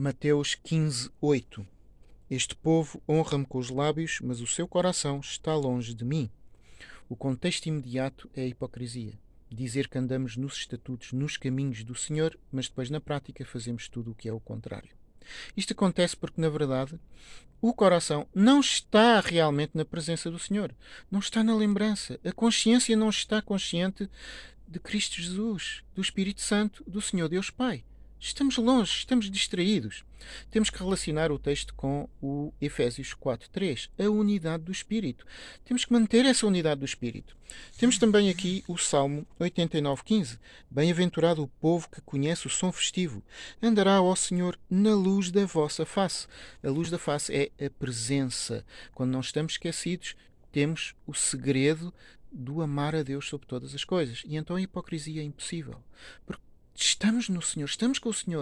Mateus 15, 8 Este povo honra-me com os lábios, mas o seu coração está longe de mim. O contexto imediato é a hipocrisia. Dizer que andamos nos estatutos, nos caminhos do Senhor, mas depois na prática fazemos tudo o que é o contrário. Isto acontece porque, na verdade, o coração não está realmente na presença do Senhor, não está na lembrança. A consciência não está consciente de Cristo Jesus, do Espírito Santo, do Senhor Deus Pai. Estamos longe, estamos distraídos. Temos que relacionar o texto com o Efésios 4.3, a unidade do Espírito. Temos que manter essa unidade do Espírito. Temos também aqui o Salmo 89.15. Bem-aventurado o povo que conhece o som festivo. Andará, ó Senhor, na luz da vossa face. A luz da face é a presença. Quando não estamos esquecidos, temos o segredo do amar a Deus sobre todas as coisas. E então a hipocrisia é impossível. Porque estamos no Senhor, estamos com o Senhor.